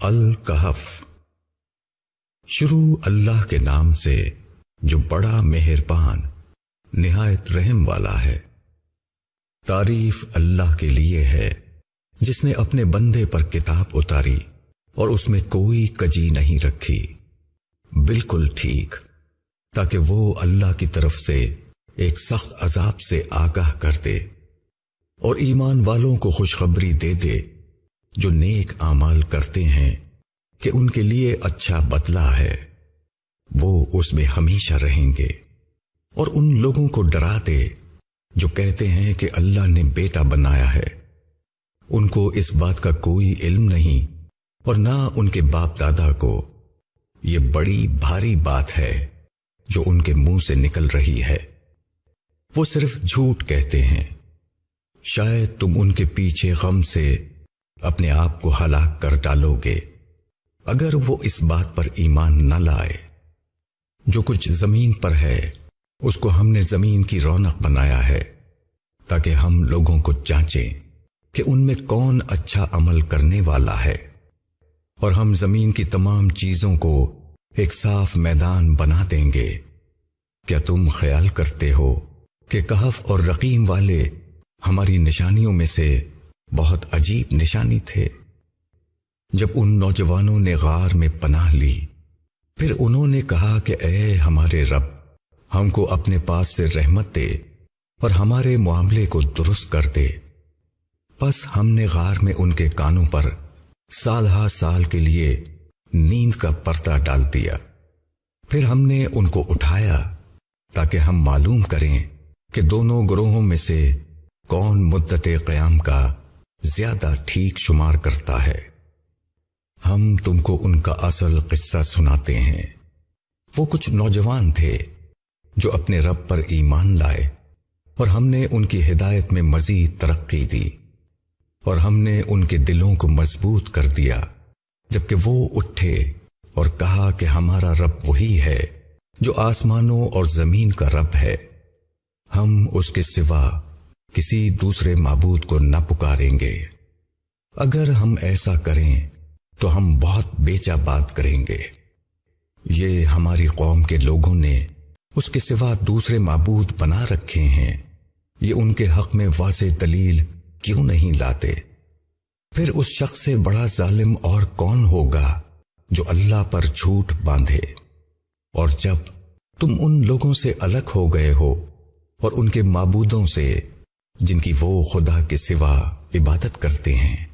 الکحف شروع اللہ کے نام سے جو بڑا مہربان، نہایت رحم والا ہے۔ تعریف اللہ کے لیے ہے، جس نے اپنے بندے پر کتاب اتاری اور اس میں کوئی کجی نہیں رکھی۔ بالکل ٹھیک، تاکہ وہ اللہ کی طرف سے ایک سخت عذاب سے آگاہ کر دے اور ایمان والوں کو خوشخبری دے دے۔ جو نیک اعمال کرتے ہیں کہ ان کے لیے اچھا بدلہ ہے، وہ اس میں ہمیشہ رہیں گے۔ اور ان لوگوں کو ڈرا دے جو کہتے ہیں کہ اللہ نے بیٹا بنایا ہے۔ ان کو اس بات کا کوئی علم نہیں، اور نہ ان کے باپ دادا کو۔ یہ بڑی بھاری بات ہے جو ان کے منہ سے نکل رہی ہے۔ وہ صرف جھوٹ کہتے ہیں۔ شاید تم ان کے پیچھے غم سے اپنے آپ کو ہلاک کر ڈالو گے۔ اگر وہ اس بات پر ایمان نہ لائے، جو کچھ زمین پر ہے، اس کو ہم نے زمین کی رونق بنایا ہے، تاکہ ہم لوگوں کو چانچیں کہ ان میں کون اچھا عمل کرنے والا ہے۔ اور ہم زمین کی تمام چیزوں کو ایک صاف میدان بنا دیں گے۔ کیا تم خیال کرتے ہو کہ کہف اور رقیم والے ہماری نشانیوں میں سے بہت عجیب نشانی تھے۔ جب ان نوجوانوں نے غار میں پناہ لی، پھر انہوں نے کہا کہ اے ہمارے رب، ہم کو اپنے پاس سے رحمت دے اور ہمارے معاملے کو درست کر دے۔ بس ہم نے غار میں ان کے کانوں پر سال ہا سال کے لیے نیند کا پرتا ڈال دیا۔ پھر ہم نے ان کو اٹھایا تاکہ ہم معلوم کریں کہ دونوں گروہوں میں سے کون مدت قیام کا زیادہ ٹھیک شمار کرتا ہے۔ ہم تم کو ان کا اصل قصہ سناتے ہیں۔ وہ کچھ نوجوان تھے جو اپنے رب پر ایمان لائے اور ہم نے ان کی ہدایت میں مزید ترقی دی اور ہم نے ان کے دلوں کو مضبوط کر دیا، جبکہ وہ اٹھے اور کہا کہ ہمارا رب وہی ہے جو آسمانوں اور زمین کا رب ہے۔ ہم اس کے سوا کسی دوسرے معبود کو نہ پکاریں گے۔ اگر ہم ایسا کریں تو ہم بہت بیچا بات کریں گے۔ یہ ہماری قوم کے لوگوں نے اس کے سوا دوسرے معبود بنا رکھے ہیں۔ یہ ان کے حق میں واضح دلیل کیوں نہیں لاتے؟ پھر اس شخص سے بڑا ظالم اور کون ہوگا جو اللہ پر جھوٹ باندھے؟ اور جب تم ان لوگوں سے الگ ہو گئے ہو اور ان کے معبودوں سے جن کی وہ خدا کے سوا عبادت کرتے ہیں۔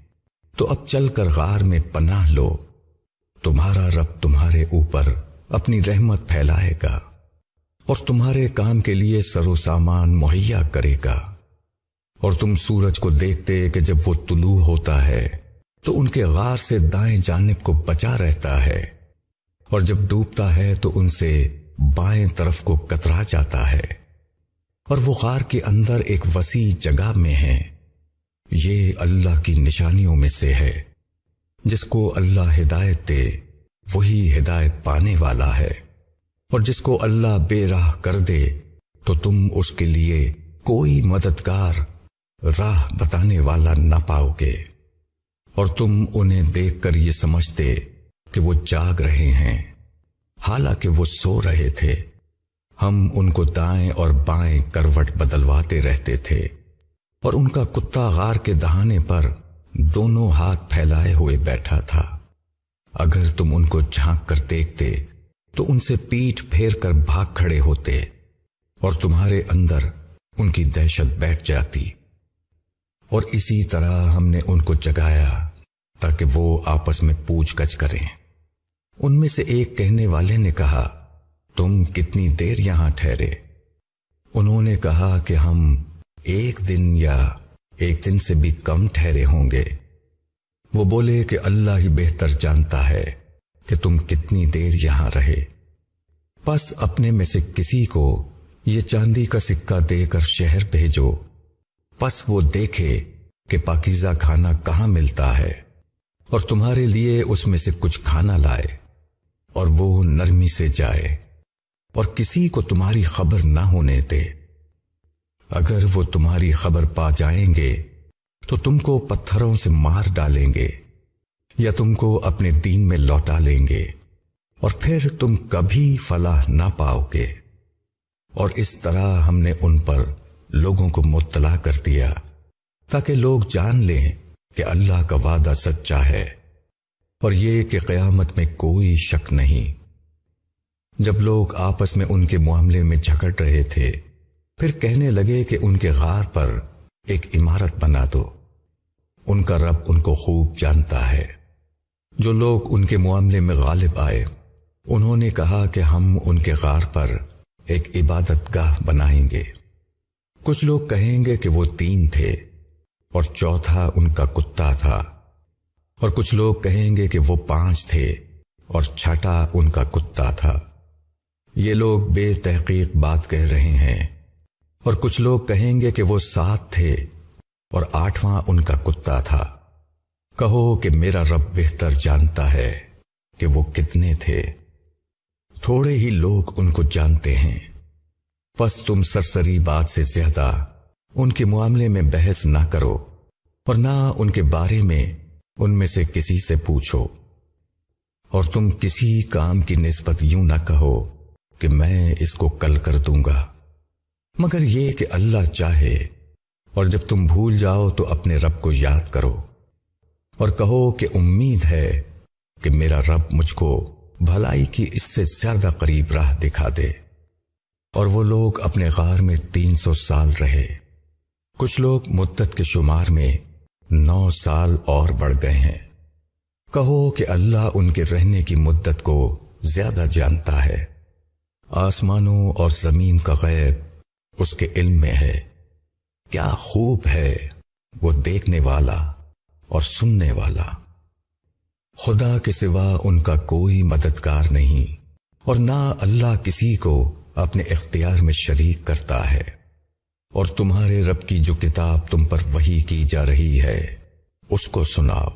تو اب چل کر غار میں پناہ لو۔ تمہارا رب تمہارے اوپر اپنی رحمت پھیلائے گا اور تمہارے کام کے لیے سرو سامان مہیا کرے گا۔ اور تم سورج کو دیکھتے کہ جب وہ طلوع ہوتا ہے، تو ان کے غار سے دائیں جانب کو بچا رہتا ہے۔ اور جب ڈوبتا ہے، تو ان سے بائیں طرف کو کترا جاتا ہے۔ اور وہ غار کے اندر ایک وسیع جگہ میں ہے۔ یہ اللہ کی نشانیوں میں سے ہے۔ جس کو اللہ ہدایت دے، وہی ہدایت پانے والا ہے۔ اور جس کو اللہ بے راہ کر دے، تو تم اس کے لیے کوئی مددگار راہ بتانے والا نہ پاؤ گے۔ اور تم انہیں دیکھ کر یہ سمجھتے کہ وہ جاگ رہے ہیں، حالانکہ وہ سو رہے تھے۔ ہم ان کو دائیں اور بائیں کروٹ بدلواتے رہتے تھے اور ان کا کتا غار کے دہانے پر دونوں ہاتھ پھیلائے ہوئے بیٹھا تھا۔ اگر تم ان کو جھانک کر دیکھتے تو ان سے پیٹ پھیر کر بھاگ کھڑے ہوتے اور تمہارے اندر ان کی دہشت بیٹھ جاتی۔ اور اسی طرح ہم نے ان کو جگایا تاکہ وہ آپس میں پوچھ گچھ کریں۔ ان میں سے ایک کہنے والے نے کہا تم کتنی دیر یہاں ٹھہرے؟ انہوں نے کہا کہ ہم ایک دن یا ایک دن سے بھی کم ٹھہرے ہوں گے۔ وہ بولے کہ اللہ ہی بہتر جانتا ہے کہ تم کتنی دیر یہاں رہے۔ بس اپنے میں سے کسی کو یہ چاندی کا سکہ دے کر شہر بھیجو۔ پس وہ دیکھے کہ پاکیزہ کھانا کہاں ملتا ہے اور تمہارے لیے اس میں سے کچھ کھانا لائے اور وہ نرمی سے جائے۔ اور کسی کو تمہاری خبر نہ ہونے دے۔ اگر وہ تمہاری خبر پا جائیں گے، تو تم کو پتھروں سے مار ڈالیں گے، یا تم کو اپنے دین میں لوٹا لیں گے، اور پھر تم کبھی فلاح نہ پاؤ گے۔ اور اس طرح ہم نے ان پر لوگوں کو مطلع کر دیا، تاکہ لوگ جان لیں کہ اللہ کا وعدہ سچا ہے، اور یہ کہ قیامت میں کوئی شک نہیں۔ جب لوگ آپس میں ان کے معاملے میں جھگڑ رہے تھے، پھر کہنے لگے کہ ان کے غار پر ایک عمارت بنا دو۔ ان کا رب ان کو خوب جانتا ہے۔ جو لوگ ان کے معاملے میں غالب آئے، انہوں نے کہا کہ ہم ان کے غار پر ایک عبادت گاہ بنائیں گے۔ کچھ لوگ کہیں گے کہ وہ تین تھے اور چوتھا ان کا کتا تھا۔ اور کچھ لوگ کہیں گے کہ وہ پانچ تھے اور چھٹا ان کا کتا تھا۔ یہ لوگ بے تحقیق بات کہہ رہے ہیں۔ اور کچھ لوگ کہیں گے کہ وہ سات تھے اور آٹھواں ان کا کتا تھا۔ کہو کہ میرا رب بہتر جانتا ہے کہ وہ کتنے تھے۔ تھوڑے ہی لوگ ان کو جانتے ہیں۔ بس تم سرسری بات سے زیادہ ان کے معاملے میں بحث نہ کرو اور نہ ان کے بارے میں ان میں سے کسی سے پوچھو۔ اور تم کسی کام کی نسبت یوں نہ کہو کہ میں اس کو کل کر دوں گا۔ مگر یہ کہ اللہ چاہے، اور جب تم بھول جاؤ تو اپنے رب کو یاد کرو، اور کہو کہ امید ہے کہ میرا رب مجھ کو بھلائی کی اس سے زیادہ قریب راہ دکھا دے۔ اور وہ لوگ اپنے غار میں تین سو سال رہے۔ کچھ لوگ مدت کے شمار میں نو سال اور بڑھ گئے ہیں۔ کہو کہ اللہ ان کے رہنے کی مدت کو زیادہ جانتا ہے۔ آسمانوں اور زمین کا غیب اس کے علم میں ہے۔ کیا خوب ہے وہ دیکھنے والا اور سننے والا۔ خدا کے سوا ان کا کوئی مددگار نہیں اور نہ اللہ کسی کو اپنے اختیار میں شریک کرتا ہے۔ اور تمہارے رب کی جو کتاب تم پر وہی کی جا رہی ہے، اس کو سناؤ۔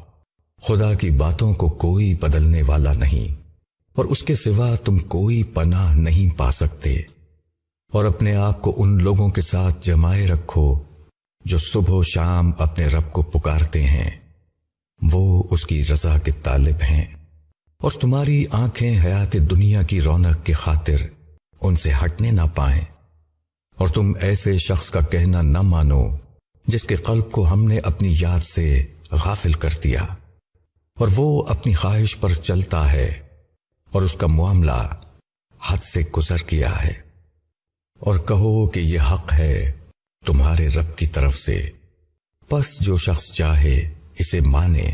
خدا کی باتوں کو کوئی بدلنے والا نہیں۔ اور اس کے سوا تم کوئی پناہ نہیں پا سکتے۔ اور اپنے آپ کو ان لوگوں کے ساتھ جمائے رکھو جو صبح و شام اپنے رب کو پکارتے ہیں۔ وہ اس کی رضا کے طالب ہیں۔ اور تمہاری آنکھیں حیات دنیا کی رونق کی خاطر ان سے ہٹنے نہ پائیں۔ اور تم ایسے شخص کا کہنا نہ مانو جس کے قلب کو ہم نے اپنی یاد سے غافل کر دیا۔ اور وہ اپنی خواہش پر چلتا ہے۔ اور اس کا معاملہ حد سے گزر کیا ہے۔ اور کہو کہ یہ حق ہے تمہارے رب کی طرف سے۔ پس جو شخص چاہے اسے مانے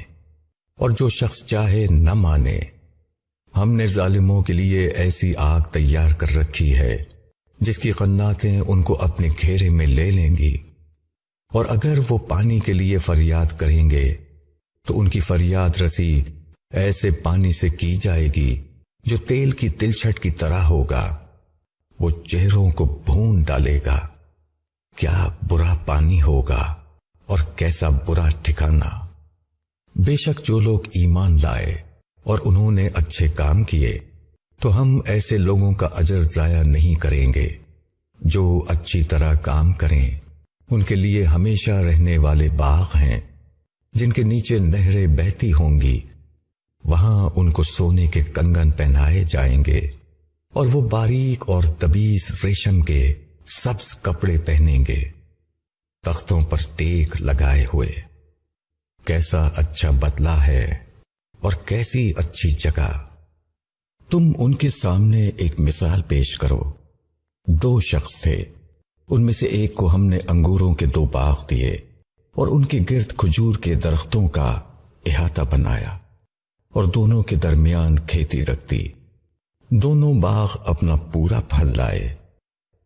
اور جو شخص چاہے نہ مانے۔ ہم نے ظالموں کے لیے ایسی آگ تیار کر رکھی ہے جس کی قناتیں ان کو اپنے گھیرے میں لے لیں گی۔ اور اگر وہ پانی کے لیے فریاد کریں گے تو ان کی فریاد رسی ایسے پانی سے کی جائے گی جو تیل کی تلچھٹ کی طرح ہوگا، وہ چہروں کو بھون ڈالے گا۔ کیا برا پانی ہوگا اور کیسا برا ٹھکانا بے شک جو لوگ ایمان لائے اور انہوں نے اچھے کام کیے، تو ہم ایسے لوگوں کا اجر ضائع نہیں کریں گے۔ جو اچھی طرح کام کریں، ان کے لیے ہمیشہ رہنے والے باغ ہیں، جن کے نیچے نہریں بہتی ہوں گی۔ وہاں ان کو سونے کے کنگن پہنائے جائیں گے اور وہ باریک اور تبیز ریشم کے سبز کپڑے پہنیں گے۔ تختوں پر ٹیک لگائے ہوئے۔ کیسا اچھا بدلا ہے اور کیسی اچھی جگہ۔ تم ان کے سامنے ایک مثال پیش کرو۔ دو شخص تھے۔ ان میں سے ایک کو ہم نے انگوروں کے دو باغ دیے اور ان کے گرد کھجور کے درختوں کا احاطہ بنایا۔ اور دونوں کے درمیان کھیتی رکھ دی دونوں باغ اپنا پورا پھل لائے۔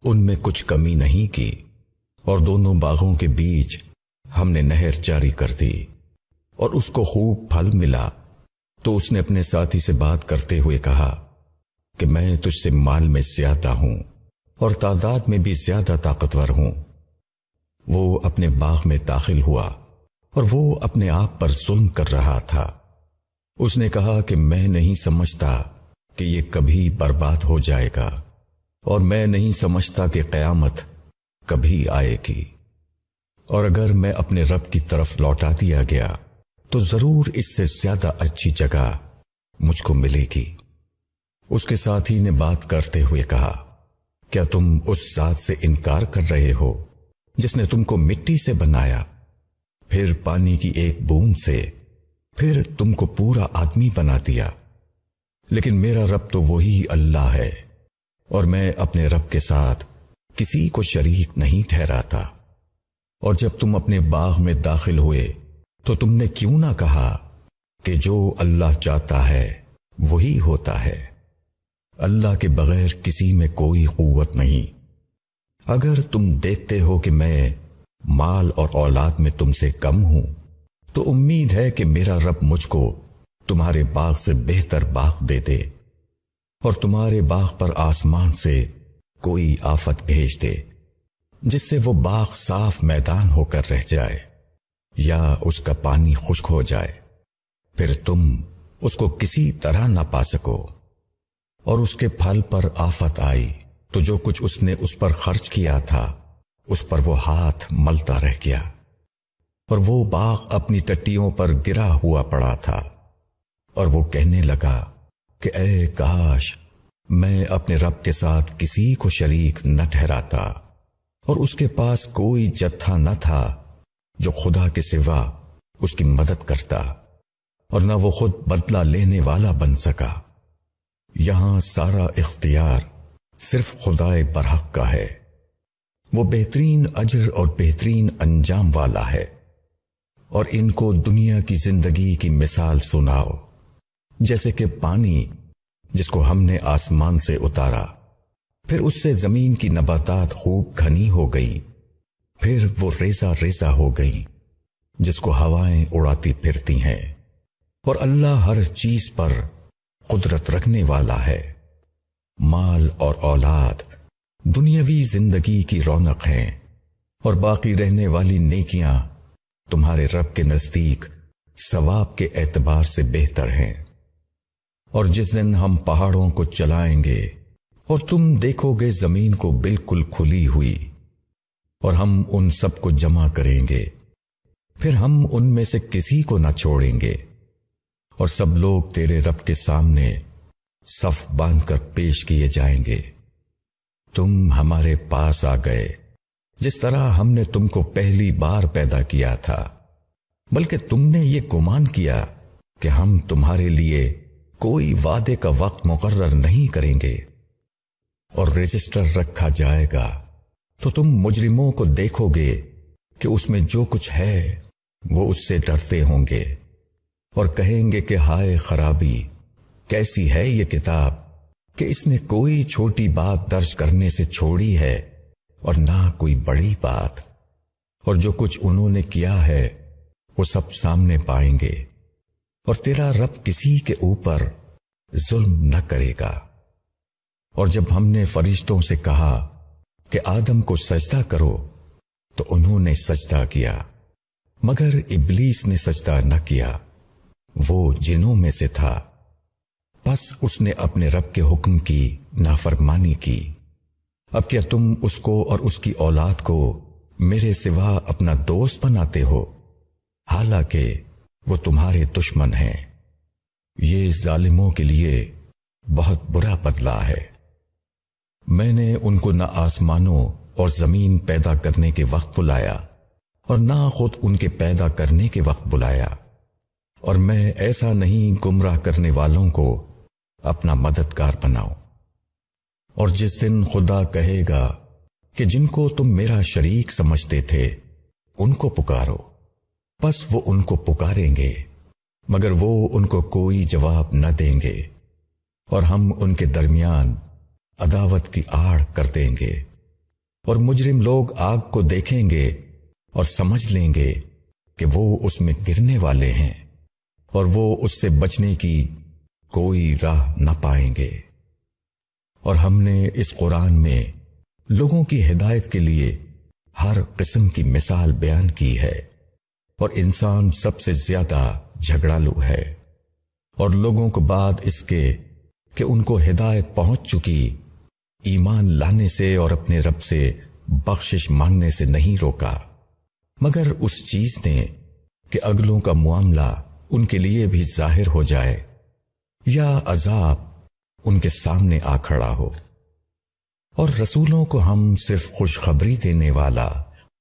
ان میں کچھ کمی نہیں کی۔ اور دونوں باغوں کے بیچ ہم نے نہر جاری کر دی۔ اور اس کو خوب پھل ملا۔ تو اس نے اپنے ساتھی سے بات کرتے ہوئے کہا کہ میں تجھ سے مال میں زیادہ ہوں اور تعداد میں بھی زیادہ طاقتور ہوں۔ وہ اپنے باغ میں داخل ہوا اور وہ اپنے آپ پر ظلم کر رہا تھا۔ اس نے کہا کہ میں نہیں سمجھتا کہ یہ کبھی برباد ہو جائے گا اور میں نہیں سمجھتا کہ قیامت کبھی آئے گی۔ اور اگر میں اپنے رب کی طرف لوٹا دیا گیا، تو ضرور اس سے زیادہ اچھی جگہ مجھ کو ملے گی۔ اس کے ساتھی نے بات کرتے ہوئے کہا، کیا تم اس ذات سے انکار کر رہے ہو جس نے تم کو مٹی سے بنایا؟ پھر پانی کی ایک بوند سے پھر تم کو پورا آدمی بنا دیا۔ لیکن میرا رب تو وہی اللہ ہے۔ اور میں اپنے رب کے ساتھ کسی کو شریک نہیں ٹھہراتا۔ اور جب تم اپنے باغ میں داخل ہوئے تو تم نے کیوں نہ کہا کہ جو اللہ چاہتا ہے وہی ہوتا ہے۔ اللہ کے بغیر کسی میں کوئی قوت نہیں۔ اگر تم دیکھتے ہو کہ میں مال اور اولاد میں تم سے کم ہوں تو امید ہے کہ میرا رب مجھ کو تمہارے باغ سے بہتر باغ دے دے اور تمہارے باغ پر آسمان سے کوئی آفت بھیج دے، جس سے وہ باغ صاف میدان ہو کر رہ جائے یا اس کا پانی خشک ہو جائے۔ پھر تم اس کو کسی طرح نہ پا سکو۔ اور اس کے پھل پر آفت آئی تو جو کچھ اس نے اس پر خرچ کیا تھا، اس پر وہ ہاتھ ملتا رہ گیا۔ اور وہ باغ اپنی ٹٹیوں پر گرا ہوا پڑا تھا۔ اور وہ کہنے لگا کہ اے کاش، میں اپنے رب کے ساتھ کسی کو شریک نہ ٹھہراتا۔ اور اس کے پاس کوئی جتھا نہ تھا جو خدا کے سوا اس کی مدد کرتا اور نہ وہ خود بدلہ لینے والا بن سکا۔ یہاں سارا اختیار صرف خدا برحق کا ہے۔ وہ بہترین اجر اور بہترین انجام والا ہے۔ اور ان کو دنیا کی زندگی کی مثال سناؤ۔ جیسے کہ پانی، جس کو ہم نے آسمان سے اتارا۔ پھر اس سے زمین کی نباتات خوب گھنی ہو گئی پھر وہ ریزا ریزا ہو گئی جس کو ہوائیں اڑاتی پھرتی ہیں۔ اور اللہ ہر چیز پر قدرت رکھنے والا ہے۔ مال اور اولاد دنیاوی زندگی کی رونق ہیں۔ اور باقی رہنے والی نیکیاں تمہارے رب کے نزدیک ثواب کے اعتبار سے بہتر ہیں۔ اور جس دن ہم پہاڑوں کو چلائیں گے اور تم دیکھو گے زمین کو بالکل کھلی ہوئی اور ہم ان سب کو جمع کریں گے، پھر ہم ان میں سے کسی کو نہ چھوڑیں گے۔ اور سب لوگ تیرے رب کے سامنے صف باندھ کر پیش کیے جائیں گے۔ تم ہمارے پاس آ گئے۔ جس طرح ہم نے تم کو پہلی بار پیدا کیا تھا، بلکہ تم نے یہ گمان کیا کہ ہم تمہارے لیے کوئی وعدے کا وقت مقرر نہیں کریں گے۔ اور رجسٹر رکھا جائے گا۔ تو تم مجرموں کو دیکھو گے کہ اس میں جو کچھ ہے، وہ اس سے ڈرتے ہوں گے۔ اور کہیں گے کہ ہائے خرابی، کیسی ہے یہ کتاب کہ اس نے کوئی چھوٹی بات درج کرنے سے چھوڑی ہے۔ اور نہ کوئی بڑی بات۔ اور جو کچھ انہوں نے کیا ہے، وہ سب سامنے پائیں گے۔ اور تیرا رب کسی کے اوپر ظلم نہ کرے گا۔ اور جب ہم نے فرشتوں سے کہا کہ آدم کو سجدہ کرو، تو انہوں نے سجدہ کیا۔ مگر ابلیس نے سجدہ نہ کیا۔ وہ جنوں میں سے تھا۔ بس اس نے اپنے رب کے حکم کی نافرمانی کی۔ اب کیا تم اس کو اور اس کی اولاد کو میرے سوا اپنا دوست بناتے ہو؟ حالانکہ وہ تمہارے دشمن ہیں۔ یہ ظالموں کے لیے بہت برا بدلا ہے۔ میں نے ان کو نہ آسمانوں اور زمین پیدا کرنے کے وقت بلایا اور نہ خود ان کے پیدا کرنے کے وقت بلایا۔ اور میں ایسا نہیں گمراہ کرنے والوں کو اپنا مددگار بناؤں۔ اور جس دن خدا کہے گا کہ جن کو تم میرا شریک سمجھتے تھے، ان کو پکارو۔ بس وہ ان کو پکاریں گے، مگر وہ ان کو کوئی جواب نہ دیں گے۔ اور ہم ان کے درمیان عداوت کی آڑ کر دیں گے۔ اور مجرم لوگ آگ کو دیکھیں گے اور سمجھ لیں گے کہ وہ اس میں گرنے والے ہیں، اور وہ اس سے بچنے کی کوئی راہ نہ پائیں گے۔ اور ہم نے اس قرآن میں لوگوں کی ہدایت کے لیے ہر قسم کی مثال بیان کی ہے اور انسان سب سے زیادہ جھگڑالو ہے اور لوگوں کو بعد اس کے کہ ان کو ہدایت پہنچ چکی ایمان لانے سے اور اپنے رب سے بخشش مانگنے سے نہیں روکا۔ مگر اس چیز نے کہ اگلوں کا معاملہ ان کے لیے بھی ظاہر ہو جائے یا عذاب ان کے سامنے آ کھڑا ہو۔ اور رسولوں کو ہم صرف خوشخبری دینے والا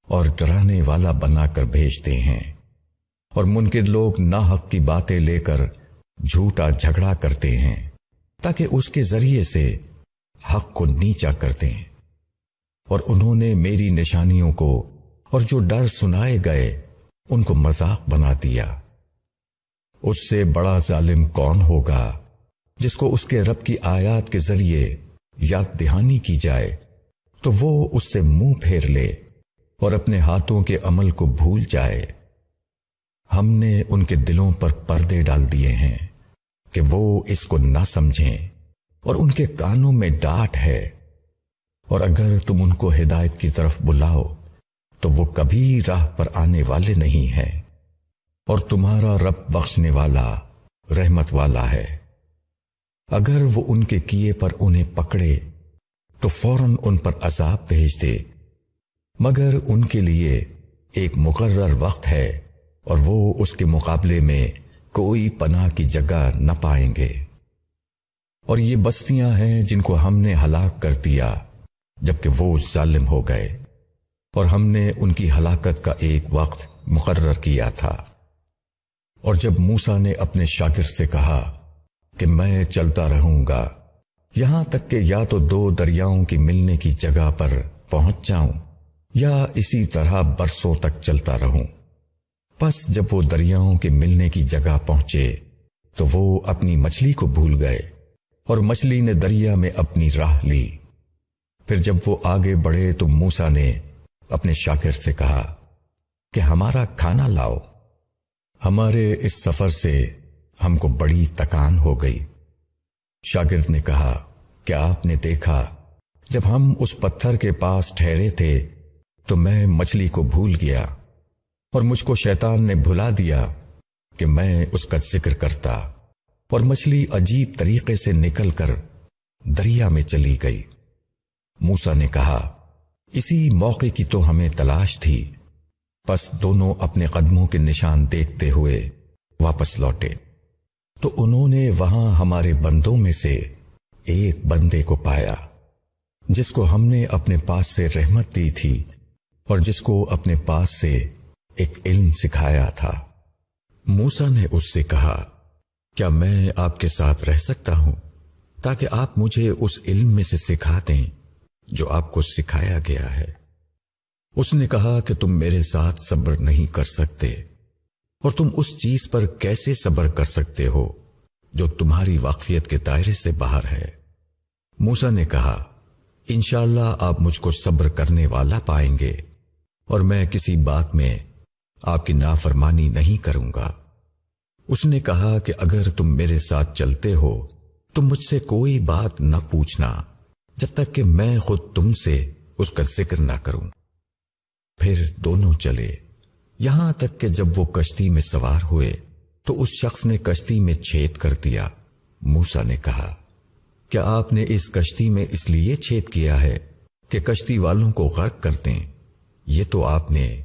اور ڈرانے والا بنا کر بھیجتے ہیں۔ اور منکر لوگ ناحق کی باتیں لے کر جھوٹا جھگڑا کرتے ہیں تاکہ اس کے ذریعے سے حق کو نیچا کرتے ہیں۔ اور انہوں نے میری نشانیوں کو اور جو ڈر سنائے گئے ان کو مذاق بنا دیا۔ اس سے بڑا ظالم کون ہوگا؟ جس کو اس کے رب کی آیات کے ذریعے یاد دہانی کی جائے، تو وہ اس سے منہ پھیر لے اور اپنے ہاتھوں کے عمل کو بھول جائے۔ ہم نے ان کے دلوں پر پردے ڈال دیے ہیں کہ وہ اس کو نہ سمجھیں اور ان کے کانوں میں ڈاٹ ہے۔ اور اگر تم ان کو ہدایت کی طرف بلاؤ، تو وہ کبھی راہ پر آنے والے نہیں ہیں۔ اور تمہارا رب بخشنے والا، رحمت والا ہے۔ اگر وہ ان کے کیے پر انہیں پکڑے، تو فوراً ان پر عذاب بھیج دے۔ مگر ان کے لیے ایک مقرر وقت ہے اور وہ اس کے مقابلے میں کوئی پناہ کی جگہ نہ پائیں گے۔ اور یہ بستیاں ہیں جن کو ہم نے ہلاک کر دیا جبکہ وہ ظالم ہو گئے۔ اور ہم نے ان کی ہلاکت کا ایک وقت مقرر کیا تھا۔ اور جب موسا نے اپنے شاگرد سے کہا کہ میں چلتا رہوں گا۔ یہاں تک کہ یا تو دو دریاؤں کی ملنے کی جگہ پر پہنچ جاؤں یا اسی طرح برسوں تک چلتا رہوں۔ پس جب وہ دریاؤں کے ملنے کی جگہ پہنچے تو وہ اپنی مچھلی کو بھول گئے اور مچھلی نے دریا میں اپنی راہ لی۔ پھر جب وہ آگے بڑھے تو موسا نے اپنے شاکر سے کہا کہ ہمارا کھانا لاؤ۔ ہمارے اس سفر سے ہم کو بڑی تکان ہو گئی۔ شاگرد نے کہا، کیا آپ نے دیکھا، جب ہم اس پتھر کے پاس ٹھہرے تھے، تو میں مچھلی کو بھول گیا اور مجھ کو شیطان نے بھلا دیا کہ میں اس کا ذکر کرتا اور مچھلی عجیب طریقے سے نکل کر دریا میں چلی گئی۔ موسا نے کہا، اسی موقع کی تو ہمیں تلاش تھی۔ پس دونوں اپنے قدموں کے نشان دیکھتے ہوئے واپس لوٹے۔ تو انہوں نے وہاں ہمارے بندوں میں سے ایک بندے کو پایا، جس کو ہم نے اپنے پاس سے رحمت دی تھی اور جس کو اپنے پاس سے ایک علم سکھایا تھا۔ موسا نے اس سے کہا، کیا میں آپ کے ساتھ رہ سکتا ہوں تاکہ آپ مجھے اس علم میں سے سکھا دیں جو آپ کو سکھایا گیا ہے؟ اس نے کہا کہ تم میرے ساتھ صبر نہیں کر سکتے۔ اور تم اس چیز پر کیسے صبر کر سکتے ہو جو تمہاری واقفیت کے دائرے سے باہر ہے؟ موسا نے کہا، انشاءاللہ آپ مجھ کو صبر کرنے والا پائیں گے اور میں کسی بات میں آپ کی نافرمانی نہیں کروں گا۔ اس نے کہا کہ اگر تم میرے ساتھ چلتے ہو تو مجھ سے کوئی بات نہ پوچھنا جب تک کہ میں خود تم سے اس کا ذکر نہ کروں۔ پھر دونوں چلے۔ یہاں تک کہ جب وہ کشتی میں سوار ہوئے تو اس شخص نے کشتی میں چھید کر دیا۔ موسا نے کہا، کیا آپ نے اس کشتی میں اس لیے چھید کیا ہے کہ کشتی والوں کو غرق کر دیں؟ یہ تو آپ نے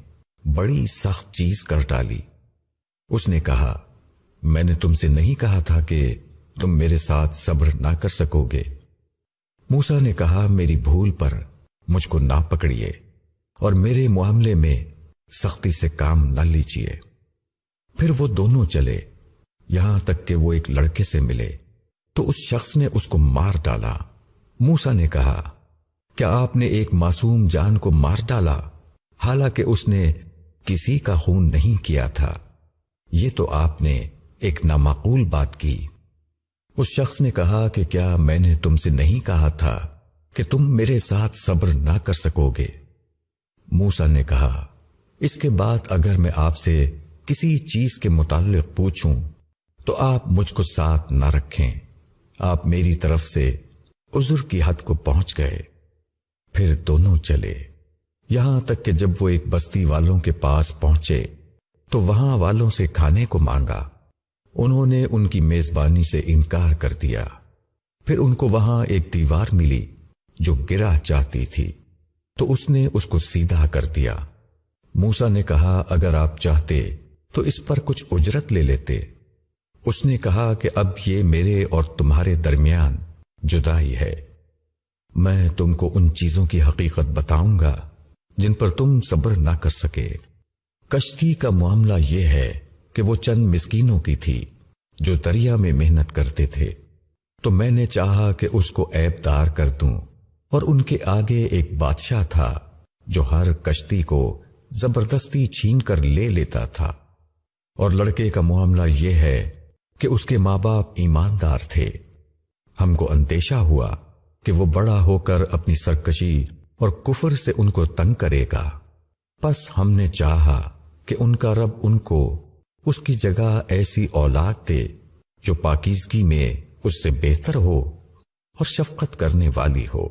بڑی سخت چیز کر ڈالی۔ اس نے کہا، میں نے تم سے نہیں کہا تھا کہ تم میرے ساتھ صبر نہ کر سکو گے۔ موسا نے کہا، میری بھول پر مجھ کو نہ پکڑیے اور میرے معاملے میں سختی سے کام نہ لیجیے پھر وہ دونوں چلے۔ یہاں تک کہ وہ ایک لڑکے سے ملے۔ تو اس شخص نے اس کو مار ڈالا۔ موسا نے کہا، کیا آپ نے ایک معصوم جان کو مار ڈالا؟ حالانکہ اس نے کسی کا خون نہیں کیا تھا۔ یہ تو آپ نے ایک نامعقول بات کی۔ اس شخص نے کہا کہ کیا میں نے تم سے نہیں کہا تھا کہ تم میرے ساتھ صبر نہ کر سکو گے۔ موسا نے کہا اس کے بعد اگر میں آپ سے کسی چیز کے متعلق پوچھوں، تو آپ مجھ کو ساتھ نہ رکھیں۔ آپ میری طرف سے عذر کی حد کو پہنچ گئے۔ پھر دونوں چلے۔ یہاں تک کہ جب وہ ایک بستی والوں کے پاس پہنچے، تو وہاں والوں سے کھانے کو مانگا۔ انہوں نے ان کی میزبانی سے انکار کر دیا۔ پھر ان کو وہاں ایک دیوار ملی جو گرا چاہتی تھی۔ تو اس نے اس کو سیدھا کر دیا۔ موسا نے کہا، اگر آپ چاہتے تو اس پر کچھ اجرت لے لیتے۔ اس نے کہا کہ اب یہ میرے اور تمہارے درمیان جدائی ہے۔ میں تم کو ان چیزوں کی حقیقت بتاؤں گا جن پر تم صبر نہ کر سکے۔ کشتی کا معاملہ یہ ہے کہ وہ چند مسکینوں کی تھی جو دریا میں محنت کرتے تھے۔ تو میں نے چاہا کہ اس کو ایب دار کر دوں۔ اور ان کے آگے ایک بادشاہ تھا جو ہر کشتی کو زبردستی چھین کر لے لیتا تھا۔ اور لڑکے کا معاملہ یہ ہے کہ اس کے ماں باپ ایماندار تھے۔ ہم کو اندیشہ ہوا کہ وہ بڑا ہو کر اپنی سرکشی اور کفر سے ان کو تنگ کرے گا۔ پس ہم نے چاہا کہ ان کا رب ان کو اس کی جگہ ایسی اولاد دے جو پاکیزگی میں اس سے بہتر ہو اور شفقت کرنے والی ہو۔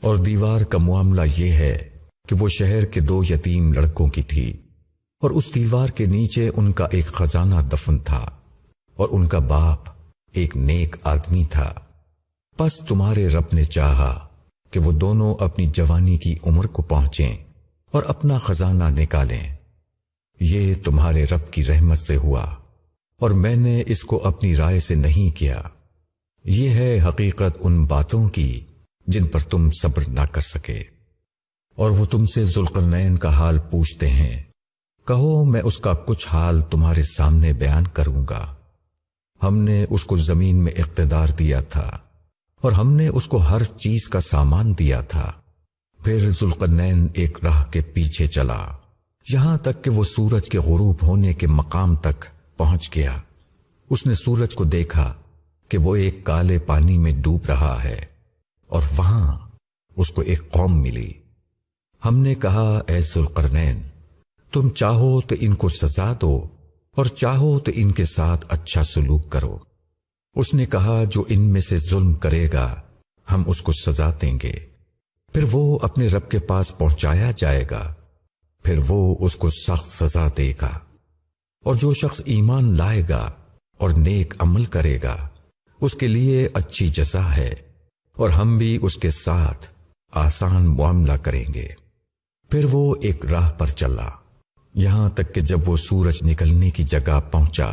اور دیوار کا معاملہ یہ ہے کہ وہ شہر کے دو یتیم لڑکوں کی تھی اور اس دیوار کے نیچے ان کا ایک خزانہ دفن تھا اور ان کا باپ ایک نیک آدمی تھا۔ پس تمہارے رب نے چاہا کہ وہ دونوں اپنی جوانی کی عمر کو پہنچیں اور اپنا خزانہ نکالیں۔ یہ تمہارے رب کی رحمت سے ہوا اور میں نے اس کو اپنی رائے سے نہیں کیا۔ یہ ہے حقیقت ان باتوں کی جن پر تم صبر نہ کر سکے۔ اور وہ تم سے ذوالقرنین کا حال پوچھتے ہیں۔ کہو میں اس کا کچھ حال تمہارے سامنے بیان کروں گا۔ ہم نے اس کو زمین میں اقتدار دیا تھا اور ہم نے اس کو ہر چیز کا سامان دیا تھا۔ پھر ذوالقرنین ایک راہ کے پیچھے چلا۔ یہاں تک کہ وہ سورج کے غروب ہونے کے مقام تک پہنچ گیا۔ اس نے سورج کو دیکھا کہ وہ ایک کالے پانی میں ڈوب رہا ہے اور وہاں اس کو ایک قوم ملی۔ ہم نے کہا، اے ذوالقرنین، تم چاہو تو ان کو سزا دو اور چاہو تو ان کے ساتھ اچھا سلوک کرو۔ اس نے کہا، جو ان میں سے ظلم کرے گا، ہم اس کو سزا دیں گے۔ پھر وہ اپنے رب کے پاس پہنچایا جائے گا، پھر وہ اس کو سخت سزا دے گا۔ اور جو شخص ایمان لائے گا اور نیک عمل کرے گا، اس کے لیے اچھی جزا ہے اور ہم بھی اس کے ساتھ آسان معاملہ کریں گے۔ پھر وہ ایک راہ پر چلا۔ یہاں تک کہ جب وہ سورج نکلنے کی جگہ پہنچا،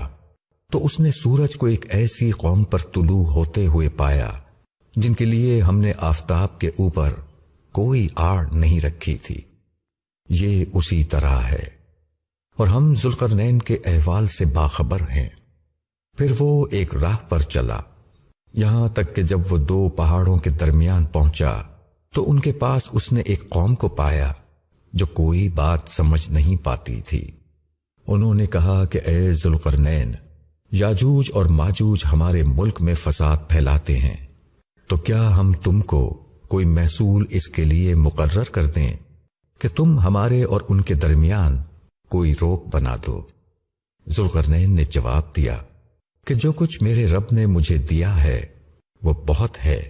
تو اس نے سورج کو ایک ایسی قوم پر طلوع ہوتے ہوئے پایا، جن کے لیے ہم نے آفتاب کے اوپر کوئی آڑ نہیں رکھی تھی۔ یہ اسی طرح ہے۔ اور ہم ذوالقرنین کے احوال سے باخبر ہیں۔ پھر وہ ایک راہ پر چلا۔ یہاں تک کہ جب وہ دو پہاڑوں کے درمیان پہنچا، تو ان کے پاس اس نے ایک قوم کو پایا۔ جو کوئی بات سمجھ نہیں پاتی تھی۔ انہوں نے کہا کہ اے ذوالقرنین، یاجوج اور ماجوج ہمارے ملک میں فساد پھیلاتے ہیں۔ تو کیا ہم تم کو کوئی محصول اس کے لیے مقرر کر دیں کہ تم ہمارے اور ان کے درمیان کوئی روک بنا دو؟ ذوالقرنین نے جواب دیا کہ جو کچھ میرے رب نے مجھے دیا ہے، وہ بہت ہے۔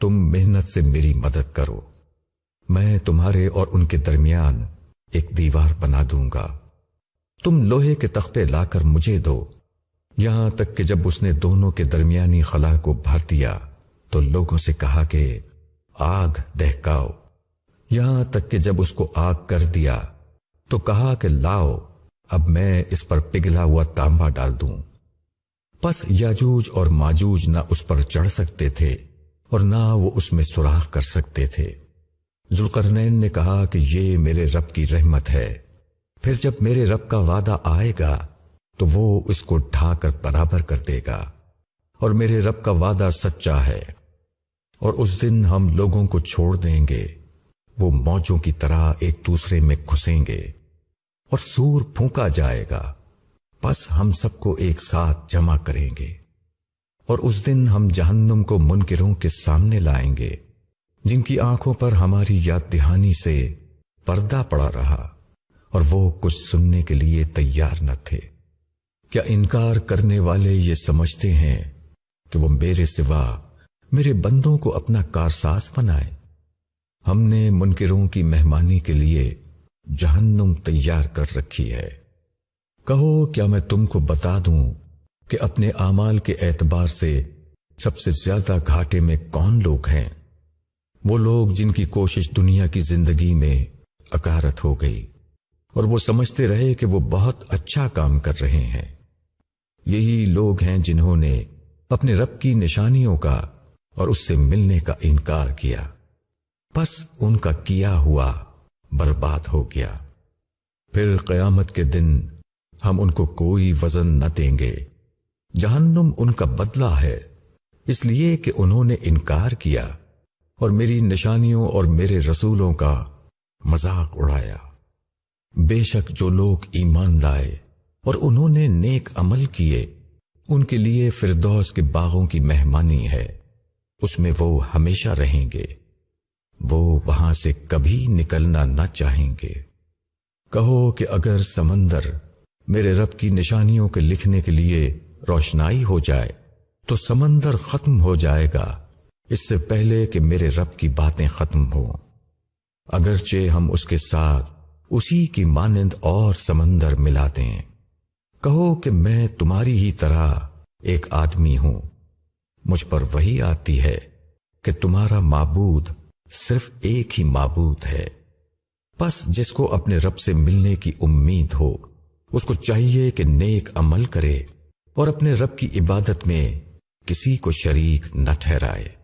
تم محنت سے میری مدد کرو۔ میں تمہارے اور ان کے درمیان ایک دیوار بنا دوں گا۔ تم لوہے کے تختے لا کر مجھے دو۔ یہاں تک کہ جب اس نے دونوں کے درمیانی خلا کو بھر دیا تو لوگوں سے کہا کہ آگ دہکاؤ۔ یہاں تک کہ جب اس کو آگ کر دیا تو کہا کہ لاؤ، اب میں اس پر پگھلا ہوا تانبا ڈال دوں۔ پس یاجوج اور ماجوج نہ اس پر چڑھ سکتے تھے اور نہ وہ اس میں سوراخ کر سکتے تھے۔ ذوالقرنین نے کہا کہ یہ میرے رب کی رحمت ہے۔ پھر جب میرے رب کا وعدہ آئے گا، تو وہ اس کو ڈھا کر برابر کر دے گا۔ اور میرے رب کا وعدہ سچا ہے۔ اور اس دن ہم لوگوں کو چھوڑ دیں گے۔ وہ موجوں کی طرح ایک دوسرے میں گھسیں گے۔ اور سور پھونکا جائے گا۔ بس ہم سب کو ایک ساتھ جمع کریں گے۔ اور اس دن ہم جہنم کو منکروں کے سامنے لائیں گے۔ جن کی آنکھوں پر ہماری یاد دہانی سے پردہ پڑا رہا اور وہ کچھ سننے کے لیے تیار نہ تھے۔ کیا انکار کرنے والے یہ سمجھتے ہیں کہ وہ میرے سوا میرے بندوں کو اپنا کارساز بنائے؟ ہم نے منکروں کی مہمانی کے لیے جہنم تیار کر رکھی ہے۔ کہو، کیا میں تم کو بتا دوں کہ اپنے اعمال کے اعتبار سے سب سے زیادہ گھاٹے میں کون لوگ ہیں؟ وہ لوگ جن کی کوشش دنیا کی زندگی میں اکارت ہو گئی اور وہ سمجھتے رہے کہ وہ بہت اچھا کام کر رہے ہیں۔ یہی لوگ ہیں جنہوں نے اپنے رب کی نشانیوں کا اور اس سے ملنے کا انکار کیا۔ بس ان کا کیا ہوا برباد ہو گیا۔ پھر قیامت کے دن ہم ان کو کوئی وزن نہ دیں گے۔ جہنم ان کا بدلہ ہے، اس لیے کہ انہوں نے انکار کیا۔ اور میری نشانیوں اور میرے رسولوں کا مذاق اڑایا۔ بے شک جو لوگ ایمان لائے اور انہوں نے نیک عمل کیے، ان کے لیے فردوس کے باغوں کی مہمانی ہے۔ اس میں وہ ہمیشہ رہیں گے۔ وہ وہاں سے کبھی نکلنا نہ چاہیں گے۔ کہو کہ اگر سمندر میرے رب کی نشانیوں کے لکھنے کے لیے روشنائی ہو جائے، تو سمندر ختم ہو جائے گا۔ اس سے پہلے کہ میرے رب کی باتیں ختم ہوں۔ اگرچہ ہم اس کے ساتھ اسی کی مانند اور سمندر ملا دیں کہو کہ میں تمہاری ہی طرح ایک آدمی ہوں۔ مجھ پر وہی آتی ہے کہ تمہارا معبود صرف ایک ہی معبود ہے۔ بس جس کو اپنے رب سے ملنے کی امید ہو، اس کو چاہیے کہ نیک عمل کرے اور اپنے رب کی عبادت میں کسی کو شریک نہ ٹھہرائے۔